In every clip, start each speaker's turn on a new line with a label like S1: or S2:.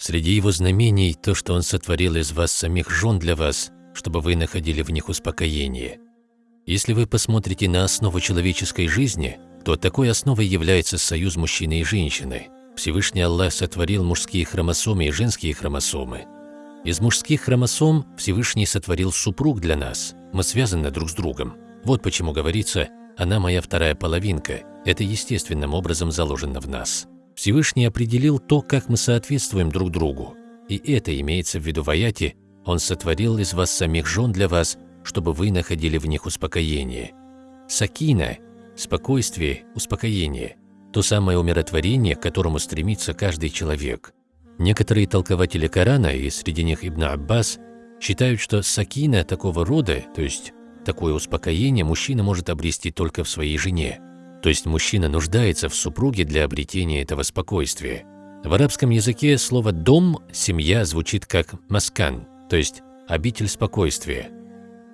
S1: Среди его знамений то, что он сотворил из вас самих жен для вас, чтобы вы находили в них успокоение. Если вы посмотрите на основу человеческой жизни, то такой основой является союз мужчины и женщины. Всевышний Аллах сотворил мужские хромосомы и женские хромосомы. Из мужских хромосом Всевышний сотворил супруг для нас. Мы связаны друг с другом. Вот почему говорится «она моя вторая половинка». Это естественным образом заложено в нас. Всевышний определил то, как мы соответствуем друг другу. И это имеется в виду в аяте «Он сотворил из вас самих жен для вас, чтобы вы находили в них успокоение». Сакина – спокойствие, успокоение – то самое умиротворение, к которому стремится каждый человек. Некоторые толкователи Корана, и среди них Ибн Аббас, считают, что сакина такого рода, то есть такое успокоение, мужчина может обрести только в своей жене. То есть мужчина нуждается в супруге для обретения этого спокойствия. В арабском языке слово «дом» – «семья» звучит как «маскан», то есть «обитель спокойствия».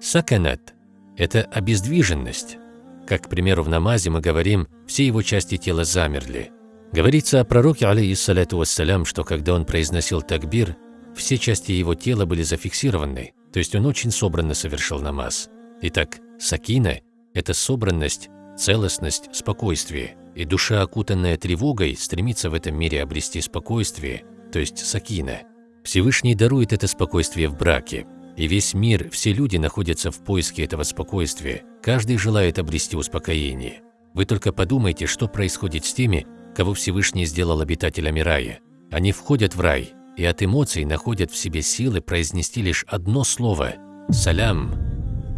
S1: Саканат – это обездвиженность. Как, к примеру, в намазе мы говорим «все его части тела замерли». Говорится о пророке, алейхиссалату вассалям, что когда он произносил такбир, все части его тела были зафиксированы, то есть он очень собранно совершил намаз. Итак, сакина – это собранность, целостность, спокойствие, и душа, окутанная тревогой, стремится в этом мире обрести спокойствие, то есть сакина. Всевышний дарует это спокойствие в браке, и весь мир, все люди находятся в поиске этого спокойствия, каждый желает обрести успокоение. Вы только подумайте, что происходит с теми, кого Всевышний сделал обитателями рая. Они входят в рай, и от эмоций находят в себе силы произнести лишь одно слово «салям».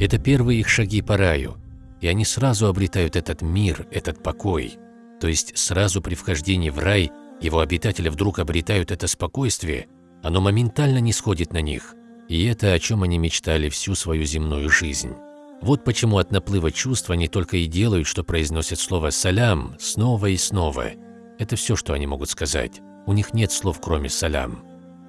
S1: Это первые их шаги по раю, и они сразу обретают этот мир, этот покой. То есть сразу при вхождении в рай его обитатели вдруг обретают это спокойствие, оно моментально не сходит на них. И это о чем они мечтали всю свою земную жизнь. Вот почему от наплыва чувств они только и делают, что произносят слово «салям» снова и снова. Это все, что они могут сказать. У них нет слов, кроме «салям».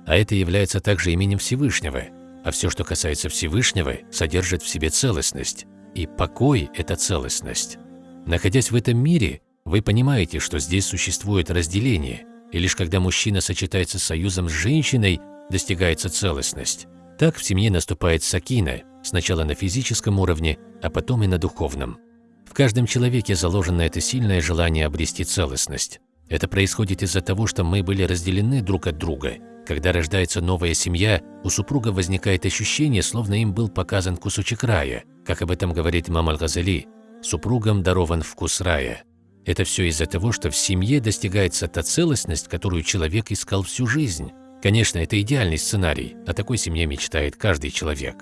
S1: А это является также именем Всевышнего. А все, что касается Всевышнего, содержит в себе целостность. И покой – это целостность. Находясь в этом мире, вы понимаете, что здесь существует разделение, и лишь когда мужчина сочетается союзом с женщиной, достигается целостность. Так в семье наступает сакина, сначала на физическом уровне, а потом и на духовном. В каждом человеке заложено это сильное желание обрести целостность. Это происходит из-за того, что мы были разделены друг от друга. Когда рождается новая семья, у супруга возникает ощущение, словно им был показан кусочек рая – как об этом говорит имам Аль-Газали, супругам дарован вкус рая. Это все из-за того, что в семье достигается та целостность, которую человек искал всю жизнь. Конечно, это идеальный сценарий, о такой семье мечтает каждый человек.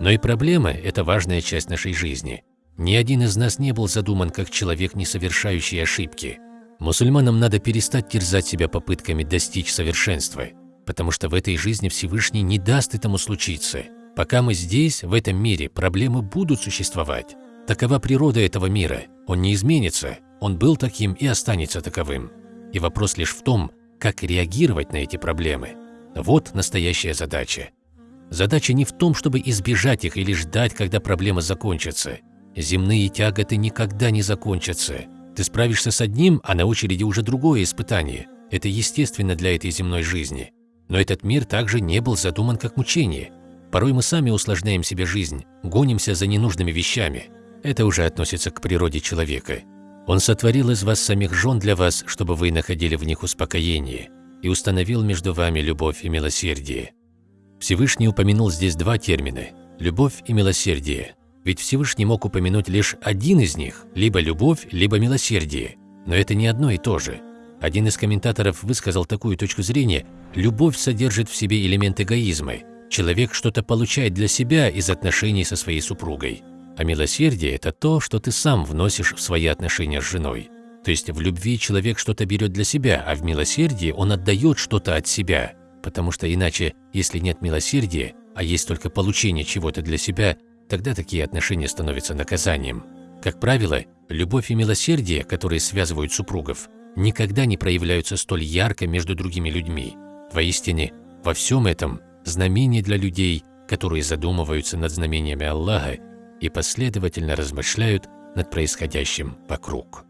S1: Но и проблема – это важная часть нашей жизни. Ни один из нас не был задуман как человек, не совершающий ошибки. Мусульманам надо перестать терзать себя попытками достичь совершенства, потому что в этой жизни Всевышний не даст этому случиться – Пока мы здесь, в этом мире, проблемы будут существовать. Такова природа этого мира. Он не изменится, он был таким и останется таковым. И вопрос лишь в том, как реагировать на эти проблемы. Вот настоящая задача. Задача не в том, чтобы избежать их или ждать, когда проблема закончится. Земные тяготы никогда не закончатся. Ты справишься с одним, а на очереди уже другое испытание. Это естественно для этой земной жизни. Но этот мир также не был задуман как мучение. Порой мы сами усложняем себе жизнь, гонимся за ненужными вещами. Это уже относится к природе человека. Он сотворил из вас самих жен для вас, чтобы вы находили в них успокоение, и установил между вами любовь и милосердие. Всевышний упомянул здесь два термина – любовь и милосердие. Ведь Всевышний мог упомянуть лишь один из них – либо любовь, либо милосердие. Но это не одно и то же. Один из комментаторов высказал такую точку зрения – любовь содержит в себе элемент эгоизма – Человек что-то получает для себя из отношений со своей супругой. А милосердие – это то, что ты сам вносишь в свои отношения с женой. То есть в любви человек что-то берет для себя, а в милосердии он отдает что-то от себя. Потому что иначе, если нет милосердия, а есть только получение чего-то для себя, тогда такие отношения становятся наказанием. Как правило, любовь и милосердие, которые связывают супругов, никогда не проявляются столь ярко между другими людьми. Воистине, во всем этом знамение для людей, которые задумываются над знамениями Аллаха и последовательно размышляют над происходящим вокруг.